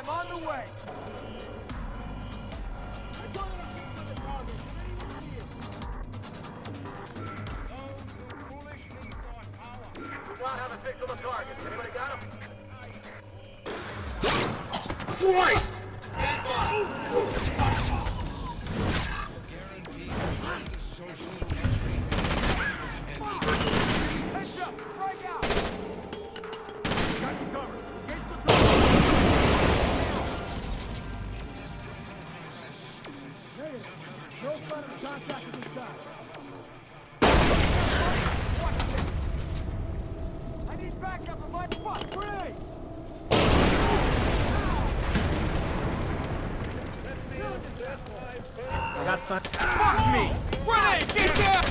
I'm on the way! I told you to keep with the target. We do not have a fix on the target. Anybody got him? Christ! Some. Fuck me! Grenade! Get down!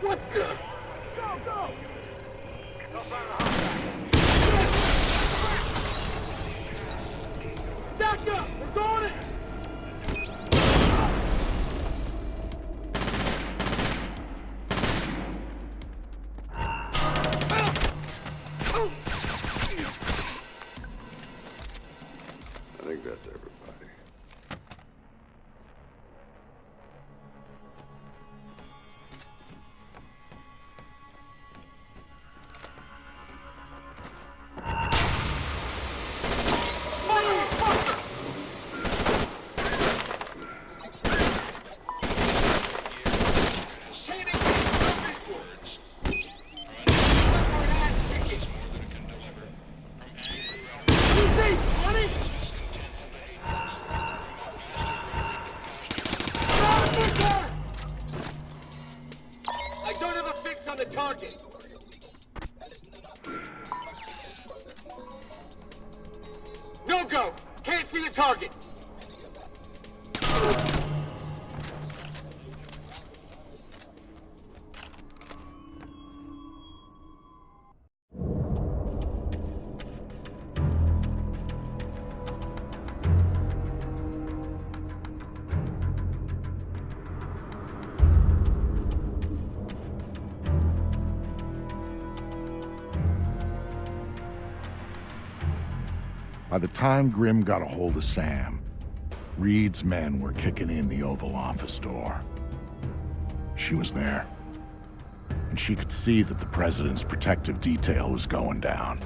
What the? Go, go! By the time Grim got a hold of Sam, Reed's men were kicking in the Oval Office door. She was there, and she could see that the president's protective detail was going down.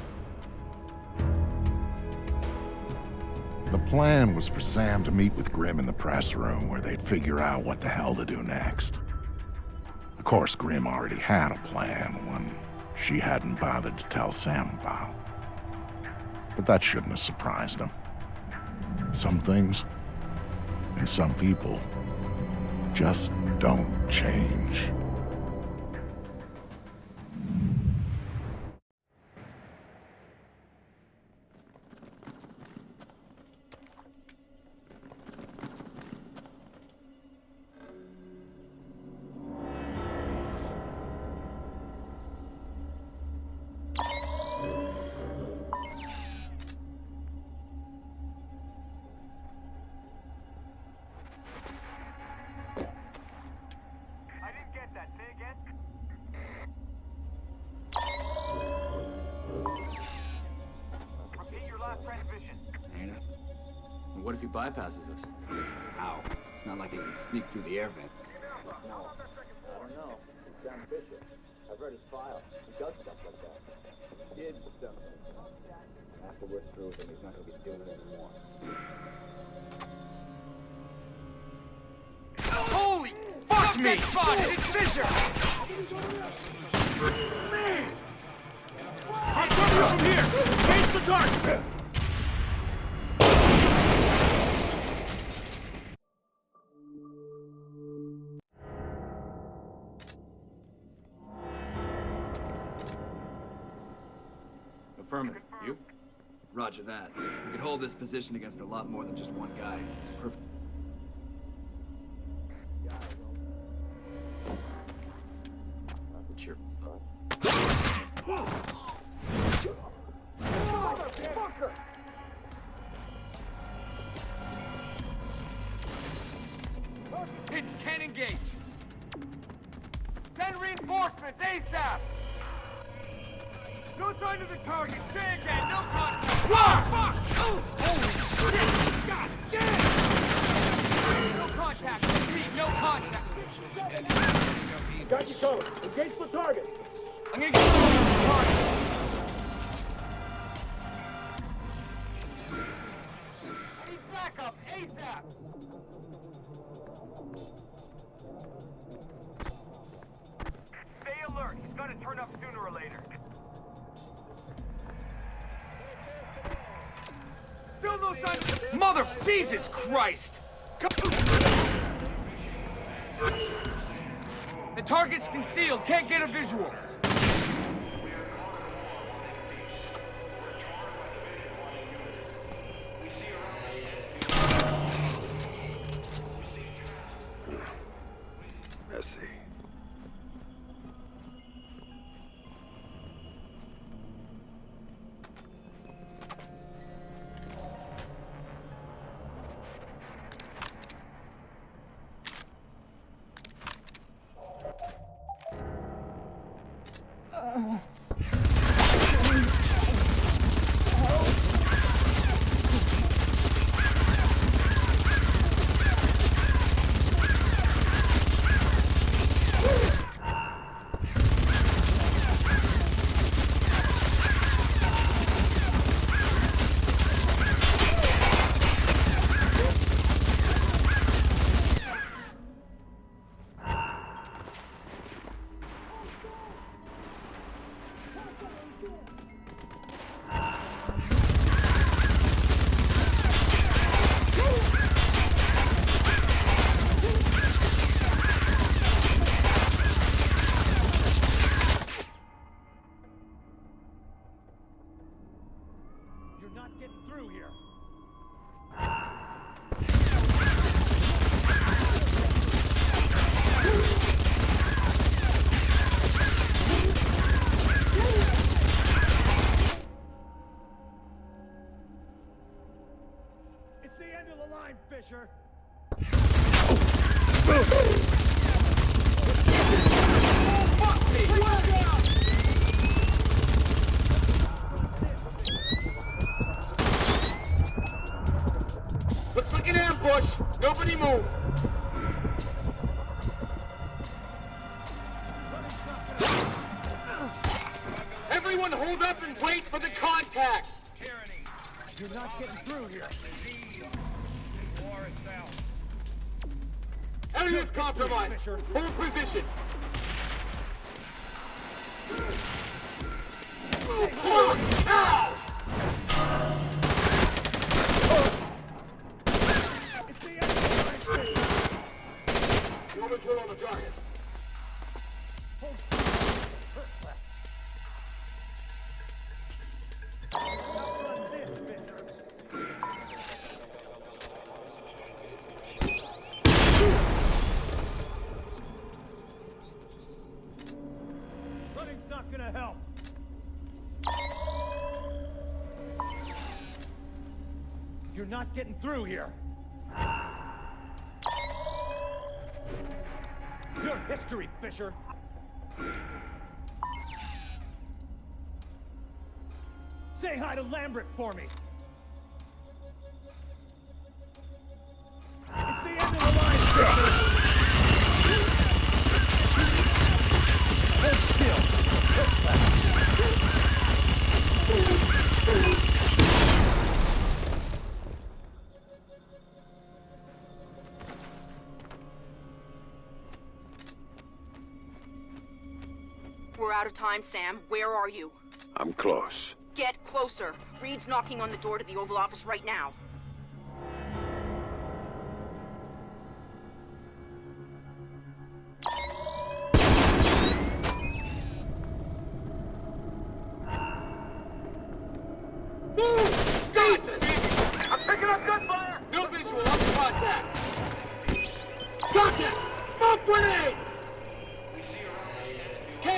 The plan was for Sam to meet with Grim in the press room where they'd figure out what the hell to do next. Of course, Grim already had a plan, one she hadn't bothered to tell Sam about. But that shouldn't have surprised him. Some things and some people just don't change. If he bypasses us? How? It's not like he can sneak through the air vents. No, I don't know. It's Sam Fisher. I've read his file. He does stuff like that. Did stuff. After we're through with him, he's not going to be doing it anymore. Holy fuck me! Spotted! It's Fisher! Man! I'll cover you from here! Face the target! Affirmative. You? Roger that. We could hold this position against a lot more than just one guy. It's perfect. No sign of the target. Say again, no contact. What? Fuck! Oh, holy shit! God damn! No contact. Repeat, no contact. Got you covered. Engage the target. I'm gonna get the target. Backup ASAP! Mother Jesus Christ! The target's concealed. Can't get a visual. Not getting through here. Everyone hold up and wait for the contact. You're not getting through here. Area's compromised. Hold position. Now! You're not getting through here. Your history, Fisher. Say hi to Lambert for me. Time, Sam. Where are you? I'm close. Get closer. Reed's knocking on the door to the Oval Office right now.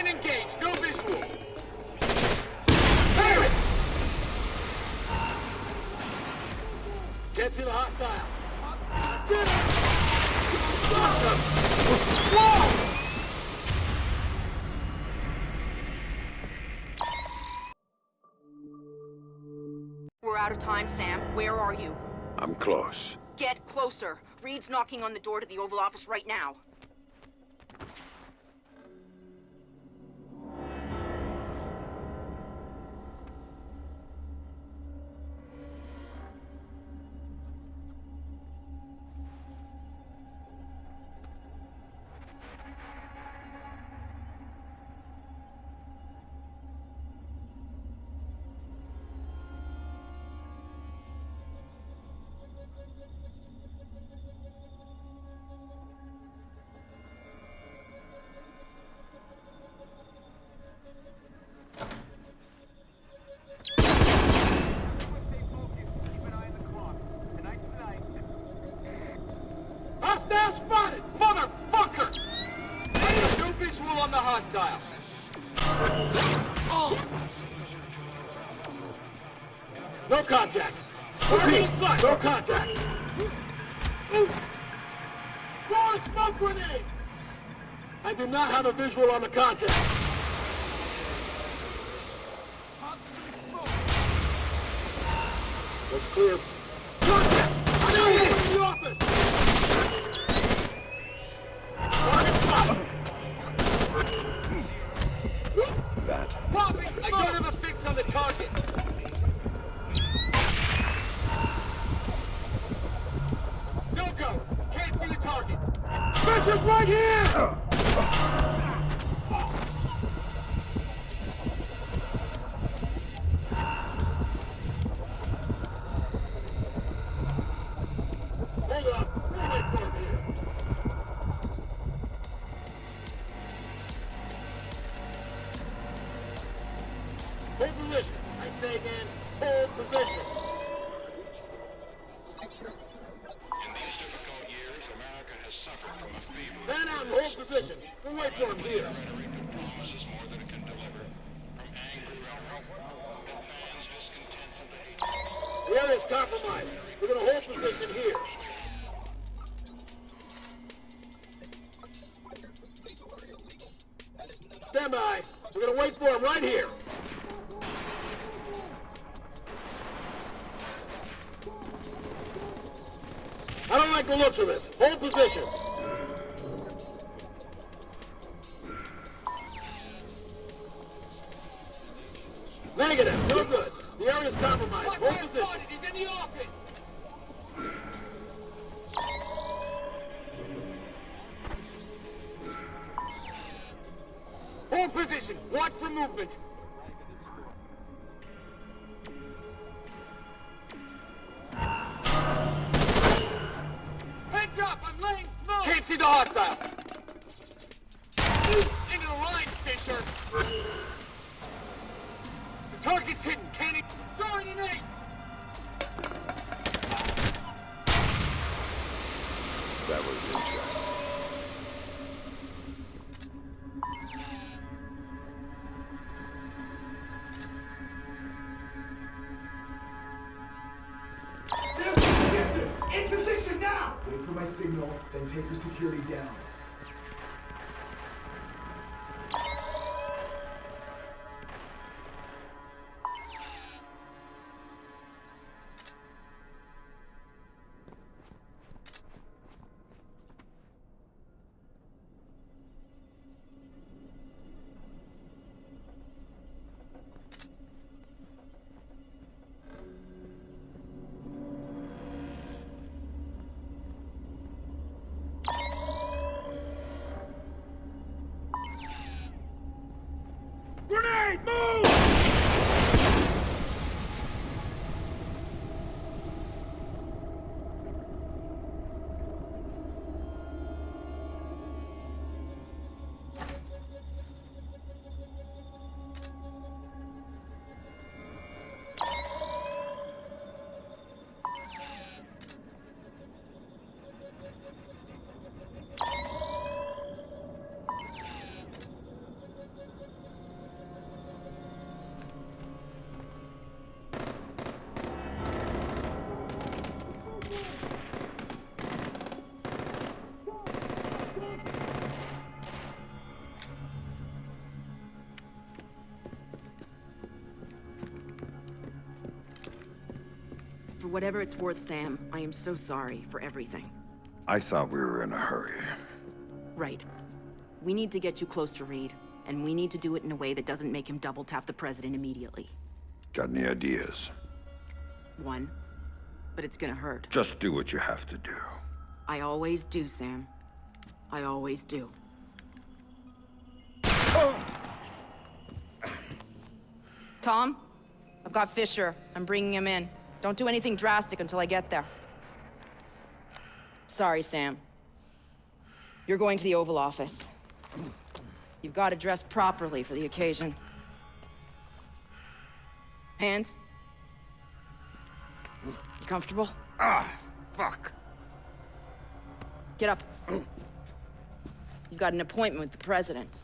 Can't no visual! Fire it! Can't see the hostile. Shit! We're out of time, Sam. Where are you? I'm close. Get closer. Reed's knocking on the door to the Oval Office right now. No contact. Repeat, no contact. Throw a smoke grenade! I do not have a visual on the contact. Looks clear. We're gonna wait for him right here. I don't like the looks of this. Hold position. Smoke! For whatever it's worth, Sam, I am so sorry for everything. I thought we were in a hurry. Right. We need to get you close to Reed, and we need to do it in a way that doesn't make him double tap the president immediately. Got any ideas? One. But it's gonna hurt. Just do what you have to do. I always do, Sam. I always do. Tom? I've got Fisher. I'm bringing him in. Don't do anything drastic until I get there. Sorry, Sam. You're going to the Oval Office. You've got to dress properly for the occasion. Hands? You comfortable? Ah, fuck. Get up. You've got an appointment with the president.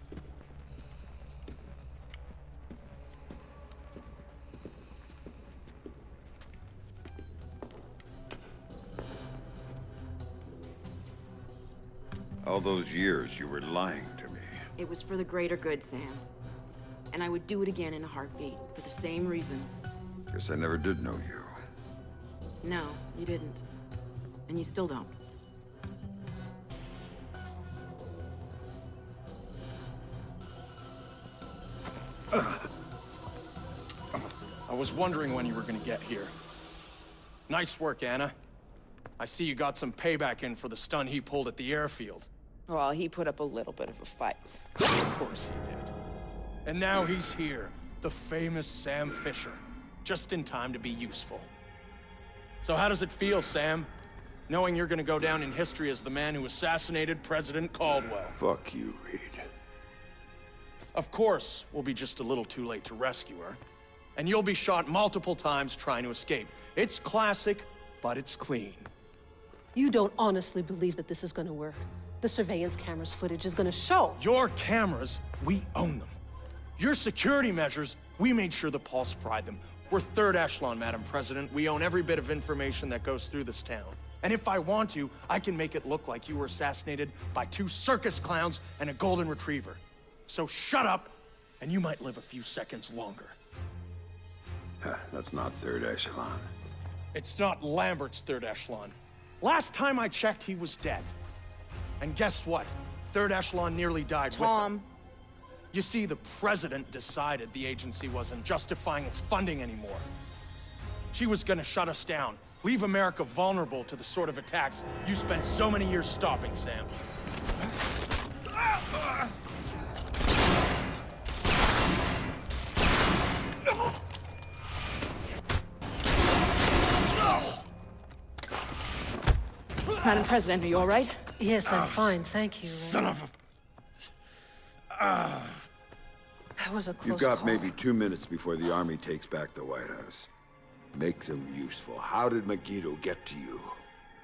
All those years you were lying to me. It was for the greater good, Sam. And I would do it again in a heartbeat, for the same reasons. Guess I never did know you. No, you didn't. And you still don't. I was wondering when you were gonna get here. Nice work, Anna. I see you got some payback in for the stun he pulled at the airfield. Well, he put up a little bit of a fight. Of course he did. And now he's here, the famous Sam Fisher, just in time to be useful. So how does it feel, Sam? Knowing you're gonna go down in history as the man who assassinated President Caldwell. Fuck you, Reed. Of course, we'll be just a little too late to rescue her. And you'll be shot multiple times trying to escape. It's classic, but it's clean. You don't honestly believe that this is gonna work. The surveillance cameras footage is gonna show. Your cameras, we own them. Your security measures, we made sure the Pulse fried them. We're third echelon, Madam President. We own every bit of information that goes through this town. And if I want to, I can make it look like you were assassinated by two circus clowns and a golden retriever. So shut up, and you might live a few seconds longer. Huh, That's not third echelon. It's not Lambert's third echelon. Last time I checked, he was dead. And guess what? Third echelon nearly died with him. Tom, You see, the president decided the agency wasn't justifying its funding anymore. She was gonna shut us down, leave America vulnerable to the sort of attacks you spent so many years stopping, Sam. Madam President, are you all right? Yes, I'm ah, fine, thank you. Son of a... Ah. That was a close You've got call. maybe two minutes before the army takes back the White House. Make them useful. How did Megiddo get to you?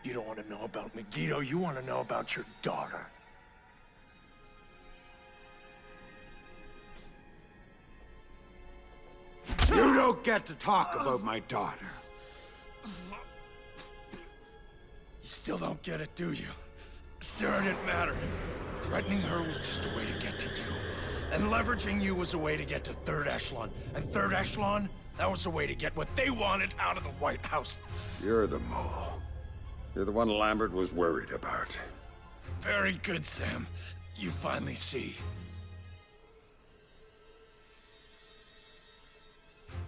You don't want to know about Megiddo, you want to know about your daughter. You don't get to talk about my daughter. Still don't get it, do you? Sarah didn't matter. Threatening her was just a way to get to you. And leveraging you was a way to get to third echelon. And third echelon, that was a way to get what they wanted out of the White House. You're the mole. You're the one Lambert was worried about. Very good, Sam. You finally see.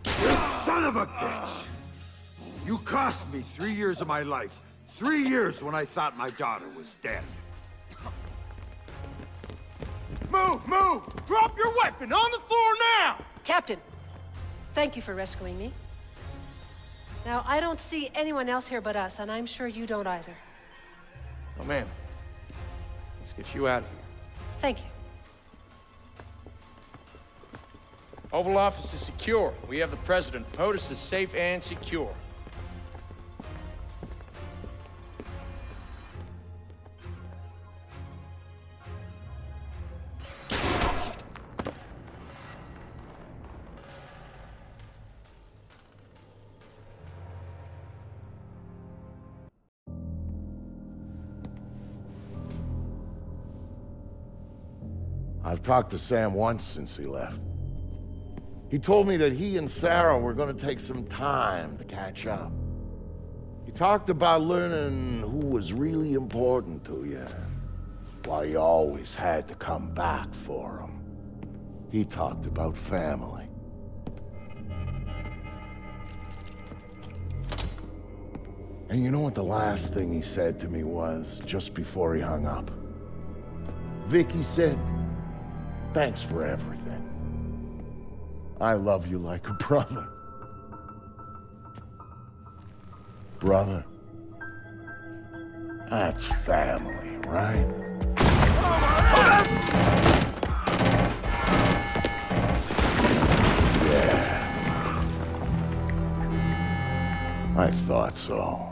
You son of a bitch! You cost me three years of my life. Three years when I thought my daughter was dead. Move, move! Drop your weapon on the floor now! Captain, thank you for rescuing me. Now, I don't see anyone else here but us, and I'm sure you don't either. Oh, man. Let's get you out of here. Thank you. Oval Office is secure. We have the President. POTUS is safe and secure. I've talked to Sam once since he left. He told me that he and Sarah were gonna take some time to catch up. He talked about learning who was really important to you. Why you always had to come back for him. He talked about family. And you know what the last thing he said to me was, just before he hung up? Vicky said, thanks for everything. I love you like a brother. Brother. That's family, right? Yeah. I thought so.